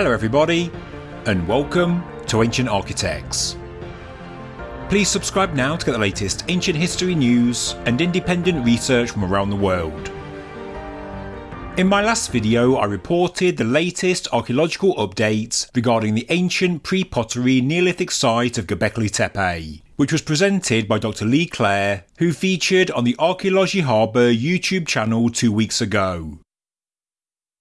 Hello, everybody, and welcome to Ancient Architects. Please subscribe now to get the latest ancient history news and independent research from around the world. In my last video, I reported the latest archaeological updates regarding the ancient pre-pottery Neolithic site of Göbekli Tepe, which was presented by Dr. Lee Clare, who featured on the Archaeology Harbour YouTube channel two weeks ago.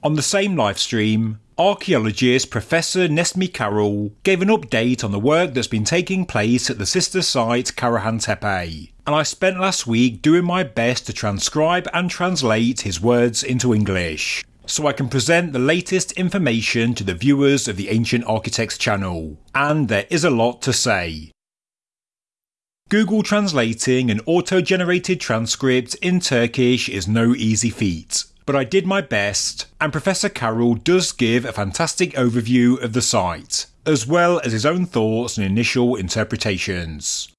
On the same livestream, archaeologist Professor Necmi Karul gave an update on the work that's been taking place at the sister site Karahan Tepe, and I spent last week doing my best to transcribe and translate his words into English, so I can present the latest information to the viewers of the Ancient Architects channel, and there is a lot to say. Google translating an auto-generated transcript in Turkish is no easy feat, but I did my best, and Professor Karul does give a fantastic overview of the site, as well as his own thoughts and initial interpretations.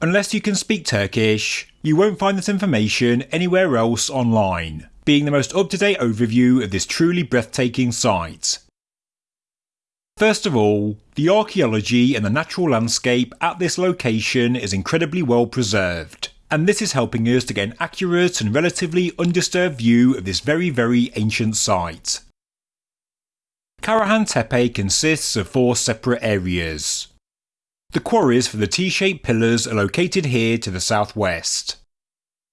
Unless you can speak Turkish, you won't find this information anywhere else online, being the most up to date overview of this truly breathtaking site. First of all, the archaeology and the natural landscape at this location is incredibly well preserved, and this is helping us to get an accurate and relatively undisturbed view of this very very ancient site. Karahan Tepe consists of four separate areas. The quarries for the T-shaped pillars are located here to the southwest.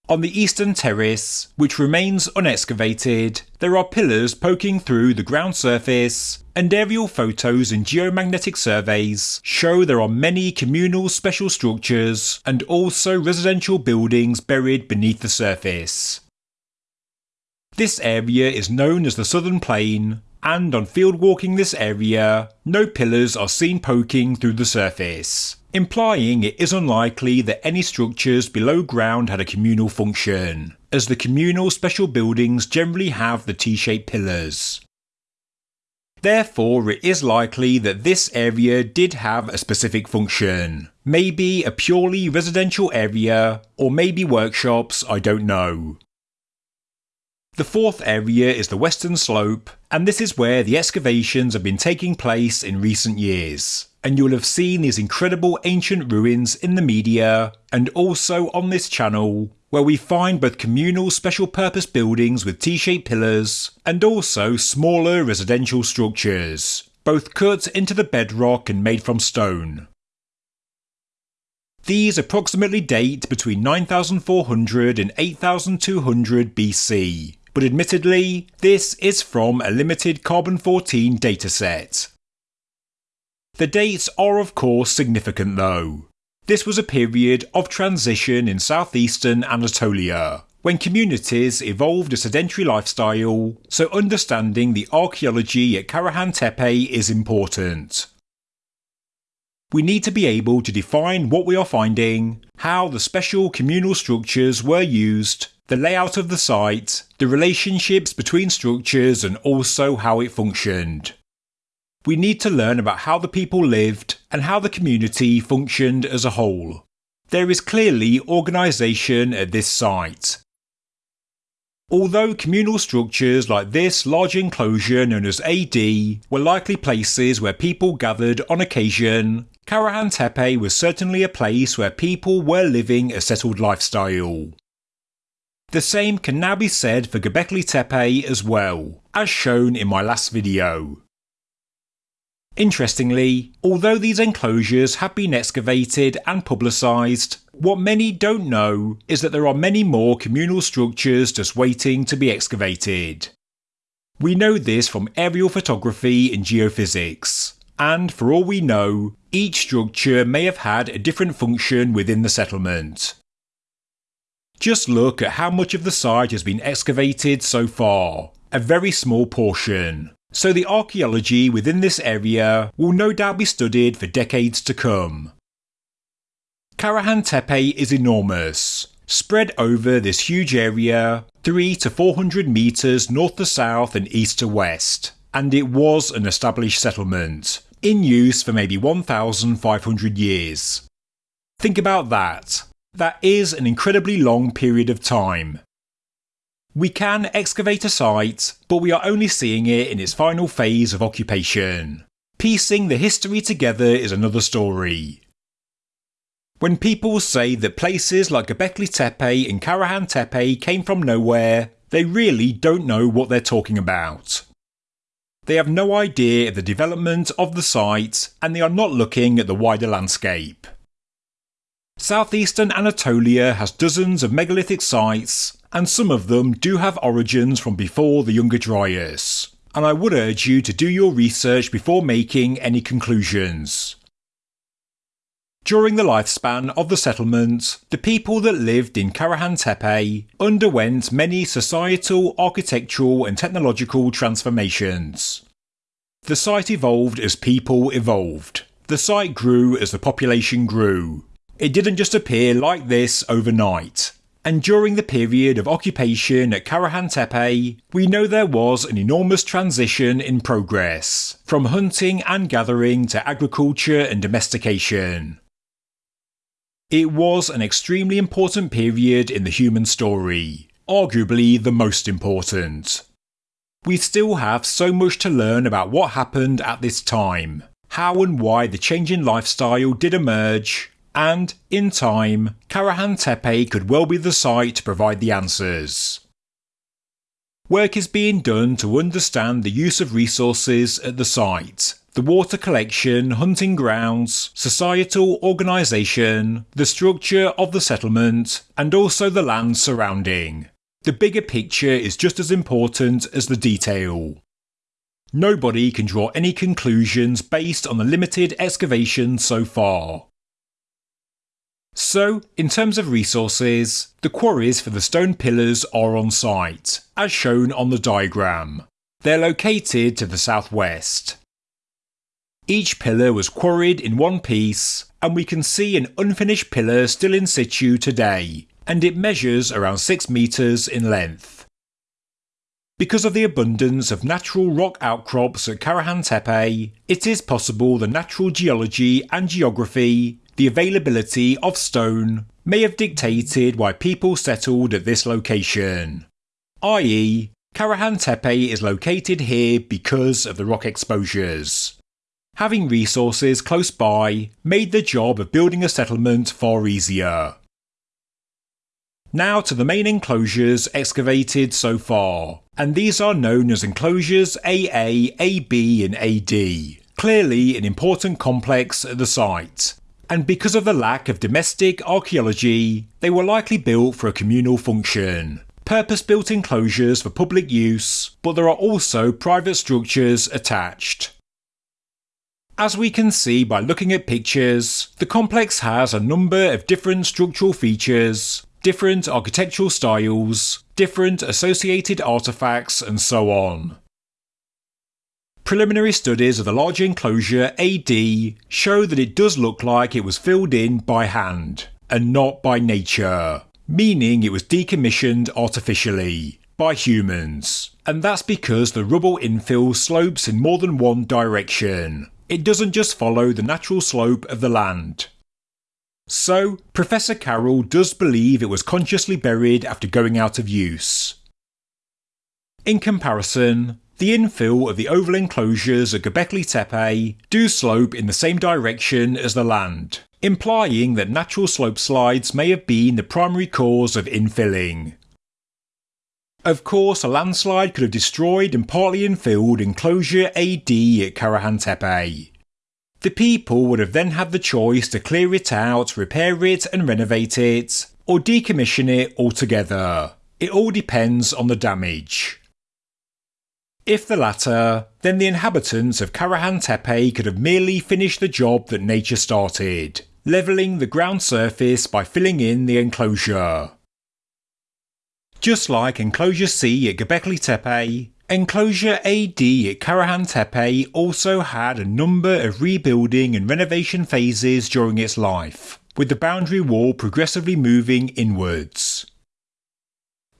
On the eastern terrace, which remains unexcavated, there are pillars poking through the ground surface, and aerial photos and geomagnetic surveys show there are many communal special structures and also residential buildings buried beneath the surface. This area is known as the Southern Plain, and on field walking this area, no pillars are seen poking through the surface implying it is unlikely that any structures below ground had a communal function, as the communal special buildings generally have the T-shaped pillars. Therefore, it is likely that this area did have a specific function. Maybe a purely residential area, or maybe workshops, I don't know. The fourth area is the western slope, and this is where the excavations have been taking place in recent years and you'll have seen these incredible ancient ruins in the media and also on this channel where we find both communal special purpose buildings with T-shaped pillars and also smaller residential structures, both cut into the bedrock and made from stone. These approximately date between 9400 and 8200 BC, but admittedly, this is from a limited carbon 14 dataset. The dates are of course significant though. This was a period of transition in southeastern Anatolia, when communities evolved a sedentary lifestyle, so understanding the archaeology at Karahan Tepe is important. We need to be able to define what we are finding, how the special communal structures were used, the layout of the site, the relationships between structures and also how it functioned. We need to learn about how the people lived and how the community functioned as a whole. There is clearly organisation at this site. Although communal structures like this large enclosure known as AD were likely places where people gathered on occasion, Karahan Tepe was certainly a place where people were living a settled lifestyle. The same can now be said for Göbekli Tepe as well, as shown in my last video. Interestingly, although these enclosures have been excavated and publicised, what many don't know is that there are many more communal structures just waiting to be excavated. We know this from aerial photography and geophysics, and for all we know, each structure may have had a different function within the settlement. Just look at how much of the site has been excavated so far, a very small portion. So the archaeology within this area will no doubt be studied for decades to come. Karahan Tepe is enormous, spread over this huge area, 3 to 400 metres north to south and east to west, and it was an established settlement, in use for maybe 1,500 years. Think about that. That is an incredibly long period of time. We can excavate a site, but we are only seeing it in its final phase of occupation. Piecing the history together is another story. When people say that places like Göbekli Tepe and Karahan Tepe came from nowhere, they really don't know what they're talking about. They have no idea of the development of the site and they are not looking at the wider landscape. Southeastern Anatolia has dozens of megalithic sites, and some of them do have origins from before the Younger Dryas, and I would urge you to do your research before making any conclusions. During the lifespan of the settlement, the people that lived in Karahan Tepe underwent many societal, architectural, and technological transformations. The site evolved as people evolved. The site grew as the population grew, it didn't just appear like this overnight. And during the period of occupation at Karahan Tepe, we know there was an enormous transition in progress, from hunting and gathering to agriculture and domestication. It was an extremely important period in the human story, arguably the most important. We still have so much to learn about what happened at this time, how and why the change in lifestyle did emerge, and, in time, Karahan Tepe could well be the site to provide the answers. Work is being done to understand the use of resources at the site, the water collection, hunting grounds, societal organisation, the structure of the settlement, and also the land surrounding. The bigger picture is just as important as the detail. Nobody can draw any conclusions based on the limited excavation so far. So, in terms of resources, the quarries for the stone pillars are on site, as shown on the diagram. They're located to the southwest. Each pillar was quarried in one piece, and we can see an unfinished pillar still in situ today, and it measures around 6 metres in length. Because of the abundance of natural rock outcrops at Karahan Tepe, it is possible the natural geology and geography the availability of stone may have dictated why people settled at this location. I.e., Karahan Tepe is located here because of the rock exposures. Having resources close by made the job of building a settlement far easier. Now to the main enclosures excavated so far, and these are known as enclosures AA, AB, and AD. Clearly an important complex at the site, and because of the lack of domestic archaeology, they were likely built for a communal function. Purpose built enclosures for public use, but there are also private structures attached. As we can see by looking at pictures, the complex has a number of different structural features, different architectural styles, different associated artefacts, and so on. Preliminary studies of the large enclosure AD show that it does look like it was filled in by hand, and not by nature, meaning it was decommissioned artificially by humans. And that's because the rubble infill slopes in more than one direction. It doesn't just follow the natural slope of the land. So, Professor Karul does believe it was consciously buried after going out of use. In comparison, the infill of the oval enclosures at Göbekli Tepe do slope in the same direction as the land, implying that natural slope slides may have been the primary cause of infilling. Of course, a landslide could have destroyed and partly infilled enclosure AD at Karahan Tepe. The people would have then had the choice to clear it out, repair it and renovate it, or decommission it altogether. It all depends on the damage. If the latter, then the inhabitants of Karahan Tepe could have merely finished the job that nature started, levelling the ground surface by filling in the enclosure. Just like Enclosure C at Göbekli Tepe, Enclosure AD at Karahan Tepe also had a number of rebuilding and renovation phases during its life, with the boundary wall progressively moving inwards.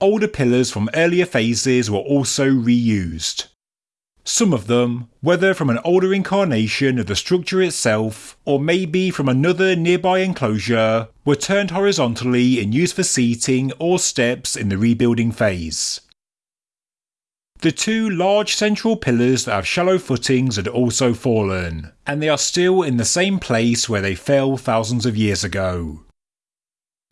Older pillars from earlier phases were also reused. Some of them, whether from an older incarnation of the structure itself or maybe from another nearby enclosure, were turned horizontally and used for seating or steps in the rebuilding phase. The two large central pillars that have shallow footings had also fallen, and they are still in the same place where they fell thousands of years ago.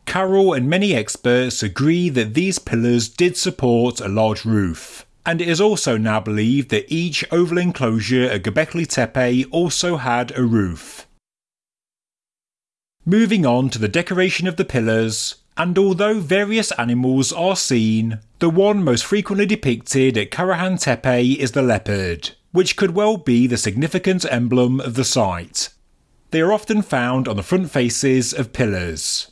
Karul and many experts agree that these pillars did support a large roof, and it is also now believed that each oval enclosure at Göbekli Tepe also had a roof. Moving on to the decoration of the pillars, and although various animals are seen, the one most frequently depicted at Karahan Tepe is the leopard, which could well be the significant emblem of the site. They are often found on the front faces of pillars.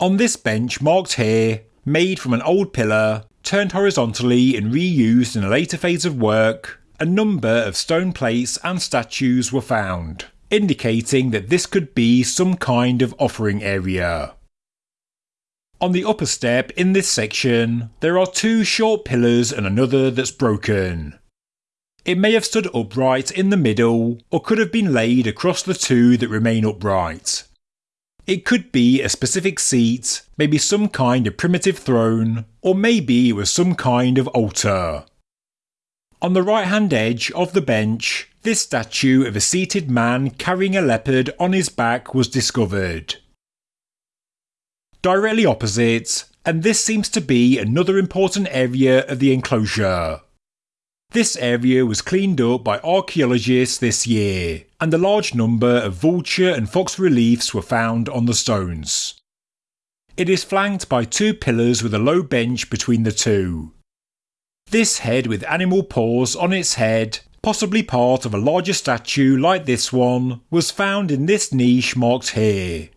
On this bench marked here, made from an old pillar, turned horizontally and reused in a later phase of work, a number of stone plates and statues were found, indicating that this could be some kind of offering area. On the upper step in this section, there are two short pillars and another that's broken. It may have stood upright in the middle, or could have been laid across the two that remain upright. It could be a specific seat, maybe some kind of primitive throne, or maybe it was some kind of altar. On the right hand edge of the bench, this statue of a seated man carrying a leopard on his back was discovered directly opposite, and this seems to be another important area of the enclosure. This area was cleaned up by archaeologists this year, and a large number of vulture and fox reliefs were found on the stones. It is flanked by two pillars with a low bench between the two. This head with animal paws on its head, possibly part of a larger statue like this one, was found in this niche marked here.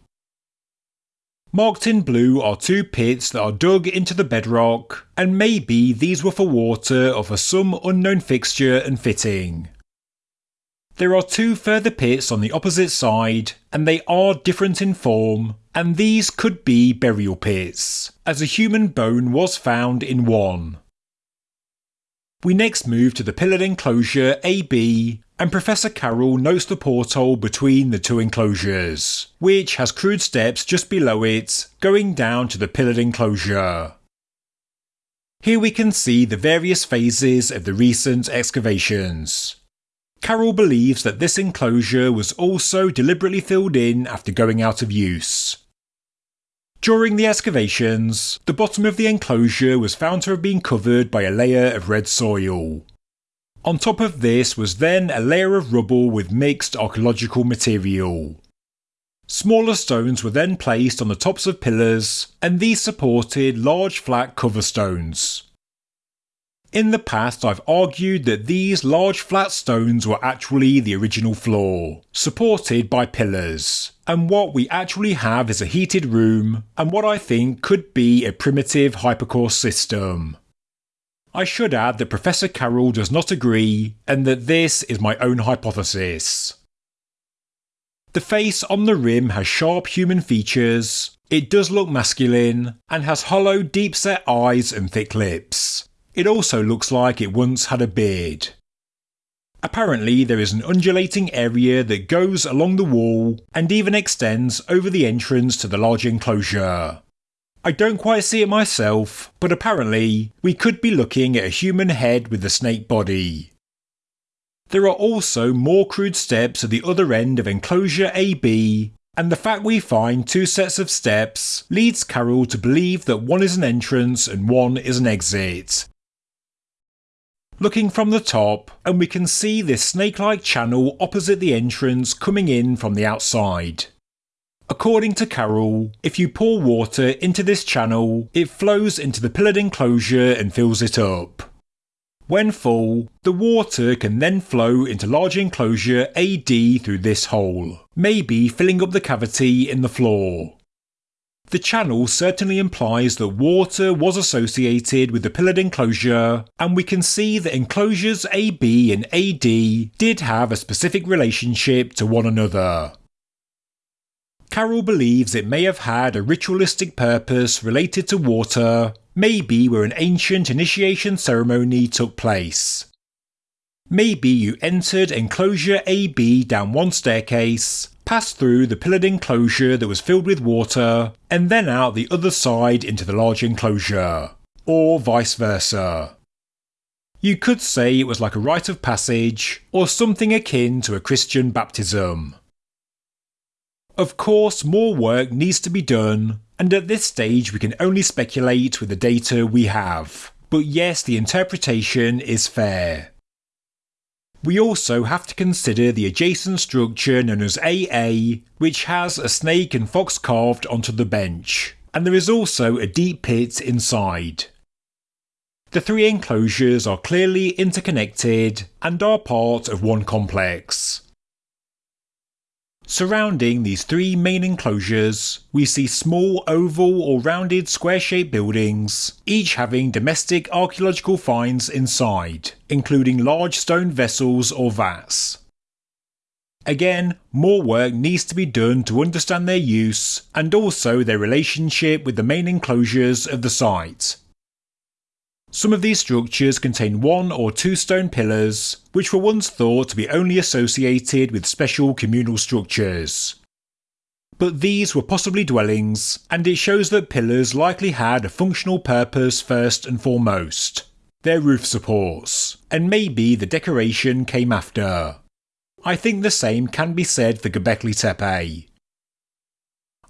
Marked in blue are two pits that are dug into the bedrock, and maybe these were for water or for some unknown fixture and fitting. There are two further pits on the opposite side, and they are different in form, and these could be burial pits, as a human bone was found in one. We next move to the pillared enclosure AB, and Professor Karul notes the porthole between the two enclosures, which has crude steps just below it, going down to the pillared enclosure. Here we can see the various phases of the recent excavations. Karul believes that this enclosure was also deliberately filled in after going out of use. During the excavations, the bottom of the enclosure was found to have been covered by a layer of red soil. On top of this was then a layer of rubble with mixed archaeological material. Smaller stones were then placed on the tops of pillars, and these supported large flat cover stones. In the past, I've argued that these large flat stones were actually the original floor, supported by pillars, and what we actually have is a heated room, and what I think could be a primitive hypocaust system. I should add that Professor Karul does not agree, and that this is my own hypothesis. The face on the rim has sharp human features, it does look masculine, and has hollow, deep set eyes and thick lips. It also looks like it once had a beard. Apparently, there is an undulating area that goes along the wall and even extends over the entrance to the large enclosure. I don't quite see it myself, but apparently, we could be looking at a human head with a snake body. There are also more crude steps at the other end of enclosure AB, and the fact we find two sets of steps leads Karul to believe that one is an entrance and one is an exit, looking from the top, and we can see this snake like channel opposite the entrance coming in from the outside. According to Karul, if you pour water into this channel, it flows into the pillared enclosure and fills it up. When full, the water can then flow into large enclosure AD through this hole, maybe filling up the cavity in the floor. The channel certainly implies that water was associated with the pillared enclosure, and we can see that enclosures AB and AD did have a specific relationship to one another. Karul believes it may have had a ritualistic purpose related to water, maybe where an ancient initiation ceremony took place. Maybe you entered enclosure AB down one staircase, passed through the pillared enclosure that was filled with water, and then out the other side into the large enclosure, or vice versa. You could say it was like a rite of passage, or something akin to a Christian baptism. Of course, more work needs to be done, and at this stage we can only speculate with the data we have. But yes, the interpretation is fair. We also have to consider the adjacent structure known as AA, which has a snake and fox carved onto the bench, and there is also a deep pit inside. The three enclosures are clearly interconnected and are part of one complex. Surrounding these three main enclosures, we see small oval or rounded square shaped buildings, each having domestic archaeological finds inside, including large stone vessels or vats. Again, more work needs to be done to understand their use and also their relationship with the main enclosures of the site. Some of these structures contain one or two stone pillars, which were once thought to be only associated with special communal structures. But these were possibly dwellings, and it shows that pillars likely had a functional purpose first and foremost their roof supports, and maybe the decoration came after. I think the same can be said for Göbekli Tepe.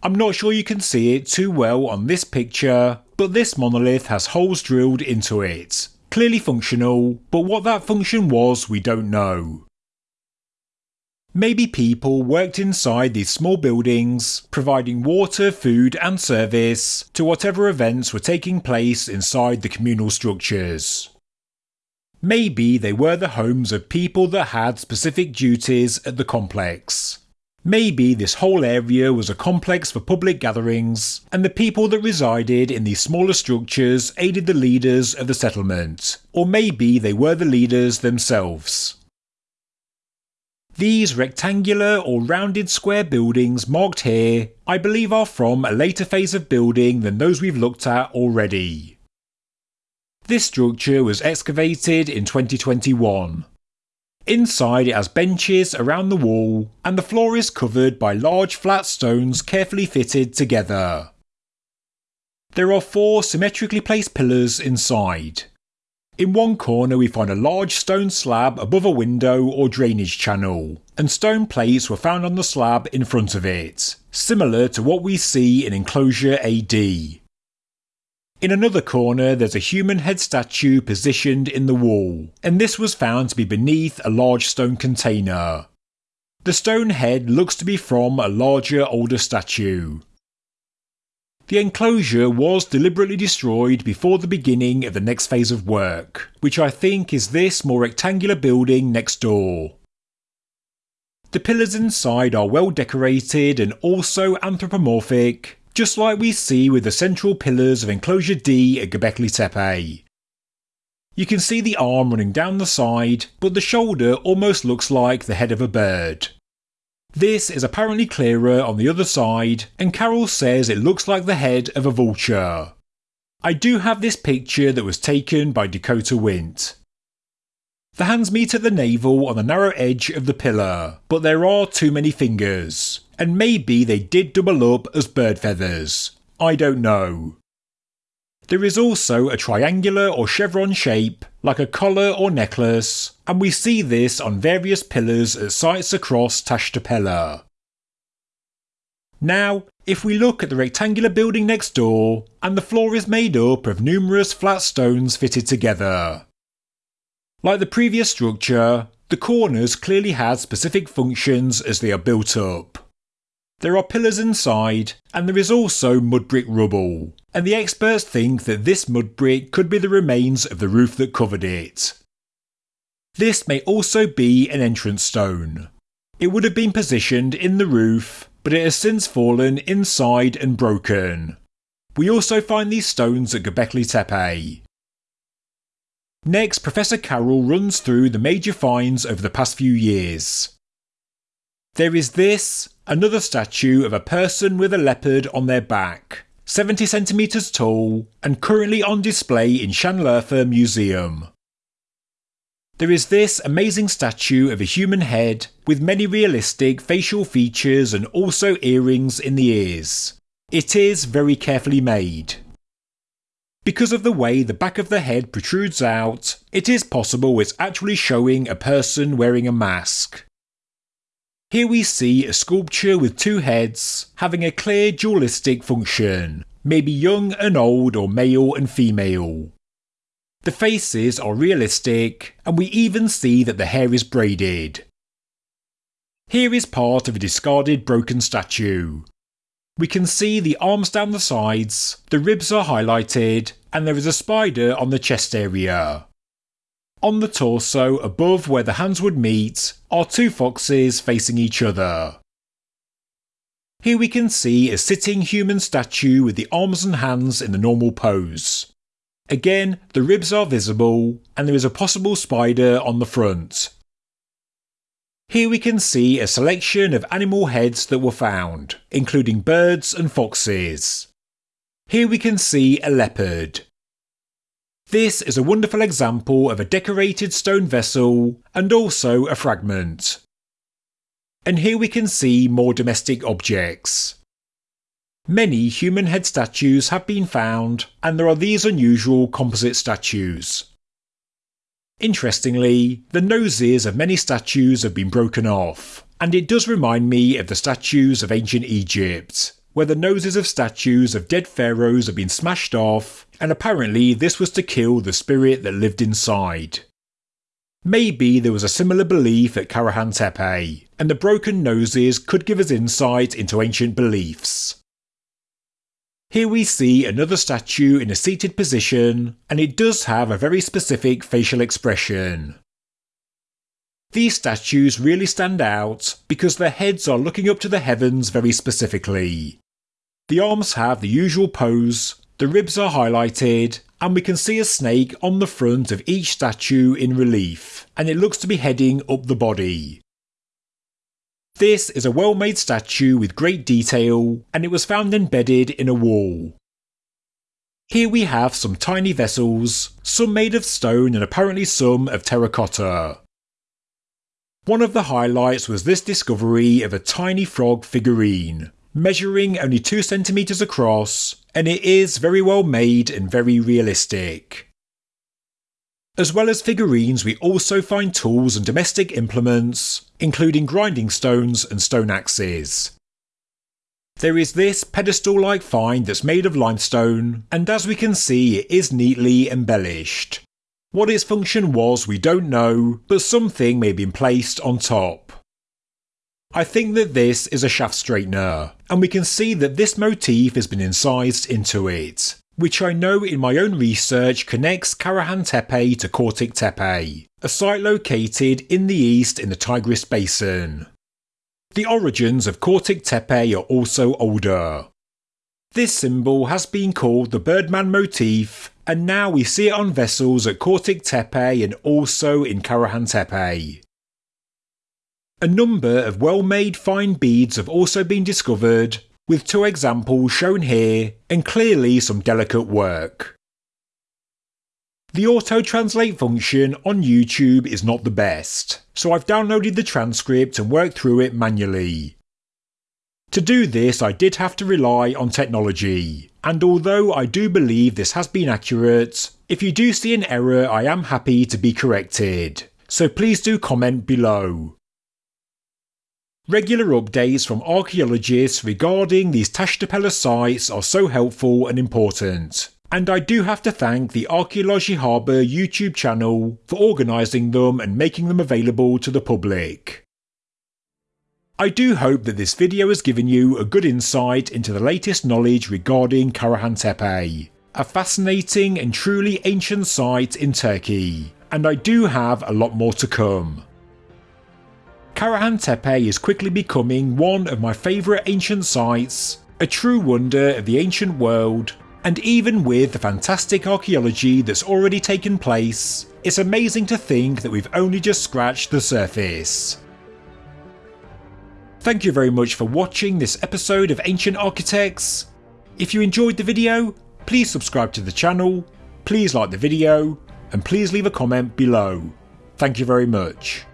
I'm not sure you can see it too well on this picture, but this monolith has holes drilled into it. Clearly functional, but what that function was we don't know. Maybe people worked inside these small buildings, providing water, food, and service to whatever events were taking place inside the communal structures. Maybe they were the homes of people that had specific duties at the complex. Maybe this whole area was a complex for public gatherings, and the people that resided in these smaller structures aided the leaders of the settlement, or maybe they were the leaders themselves. These rectangular or rounded square buildings marked here, I believe are from a later phase of building than those we've looked at already. This structure was excavated in 2021, Inside it has benches around the wall, and the floor is covered by large flat stones carefully fitted together. There are four symmetrically placed pillars inside. In one corner, we find a large stone slab above a window or drainage channel, and stone plates were found on the slab in front of it, similar to what we see in Enclosure AD. In another corner, there's a human head statue positioned in the wall, and this was found to be beneath a large stone container. The stone head looks to be from a larger, older statue. The enclosure was deliberately destroyed before the beginning of the next phase of work, which I think is this more rectangular building next door. The pillars inside are well decorated and also anthropomorphic, just like we see with the central pillars of Enclosure D at Göbekli Tepe. You can see the arm running down the side, but the shoulder almost looks like the head of a bird. This is apparently clearer on the other side, and Karul says it looks like the head of a vulture. I do have this picture that was taken by Dakota Wint. The hands meet at the navel on the narrow edge of the pillar, but there are too many fingers and maybe they did double up as bird feathers. I don't know. There is also a triangular or chevron shape, like a collar or necklace, and we see this on various pillars at sites across Taş Tepeler. Now, if we look at the rectangular building next door, and the floor is made up of numerous flat stones fitted together. Like the previous structure, the corners clearly had specific functions as they are built up. There are pillars inside, and there is also mud brick rubble, and the experts think that this mud brick could be the remains of the roof that covered it. This may also be an entrance stone. It would have been positioned in the roof, but it has since fallen inside and broken. We also find these stones at Göbekli Tepe. Next, Professor Karul runs through the major finds over the past few years. There is this, another statue of a person with a leopard on their back, 70 centimetres tall, and currently on display in Şanlıurfa Museum. There is this amazing statue of a human head with many realistic facial features and also earrings in the ears. It is very carefully made. Because of the way the back of the head protrudes out, it is possible it's actually showing a person wearing a mask. Here we see a sculpture with two heads, having a clear dualistic function, maybe young and old or male and female. The faces are realistic, and we even see that the hair is braided. Here is part of a discarded broken statue. We can see the arms down the sides, the ribs are highlighted, and there is a spider on the chest area. On the torso, above where the hands would meet, are two foxes facing each other. Here we can see a sitting human statue with the arms and hands in the normal pose. Again, the ribs are visible, and there is a possible spider on the front. Here we can see a selection of animal heads that were found, including birds and foxes. Here we can see a leopard. This is a wonderful example of a decorated stone vessel and also a fragment. And here we can see more domestic objects. Many human head statues have been found, and there are these unusual composite statues. Interestingly, the noses of many statues have been broken off, and it does remind me of the statues of ancient Egypt, where the noses of statues of dead pharaohs have been smashed off, and apparently this was to kill the spirit that lived inside. Maybe there was a similar belief at Karahan Tepe, and the broken noses could give us insight into ancient beliefs. Here we see another statue in a seated position, and it does have a very specific facial expression. These statues really stand out because their heads are looking up to the heavens very specifically. The arms have the usual pose, the ribs are highlighted, and we can see a snake on the front of each statue in relief, and it looks to be heading up the body. This is a well made statue with great detail, and it was found embedded in a wall. Here we have some tiny vessels, some made of stone and apparently some of terracotta. One of the highlights was this discovery of a tiny frog figurine, measuring only 2 centimeters across, and it is very well made and very realistic. As well as figurines, we also find tools and domestic implements, including grinding stones and stone axes. There is this pedestal like find that's made of limestone, and as we can see, it is neatly embellished. What its function was, we don't know, but something may have been placed on top. I think that this is a shaft straightener, and we can see that this motif has been incised into it which I know in my own research connects Karahan Tepe to Kortik Tepe, a site located in the east in the Tigris Basin. The origins of Kortik Tepe are also older. This symbol has been called the Birdman motif, and now we see it on vessels at Kortik Tepe and also in Karahan Tepe. A number of well made fine beads have also been discovered, with two examples shown here and clearly some delicate work. The auto translate function on YouTube is not the best, so I've downloaded the transcript and worked through it manually. To do this, I did have to rely on technology, and although I do believe this has been accurate, if you do see an error, I am happy to be corrected, so please do comment below. Regular updates from archaeologists regarding these Taş Tepeler sites are so helpful and important, and I do have to thank the Archaeology Harbour YouTube channel for organising them and making them available to the public. I do hope that this video has given you a good insight into the latest knowledge regarding Karahan Tepe, a fascinating and truly ancient site in Turkey, and I do have a lot more to come. Karahan Tepe is quickly becoming one of my favourite ancient sites, a true wonder of the ancient world, and even with the fantastic archaeology that's already taken place, it's amazing to think that we've only just scratched the surface. Thank you very much for watching this episode of Ancient Architects. If you enjoyed the video, please subscribe to the channel, please like the video, and please leave a comment below. Thank you very much.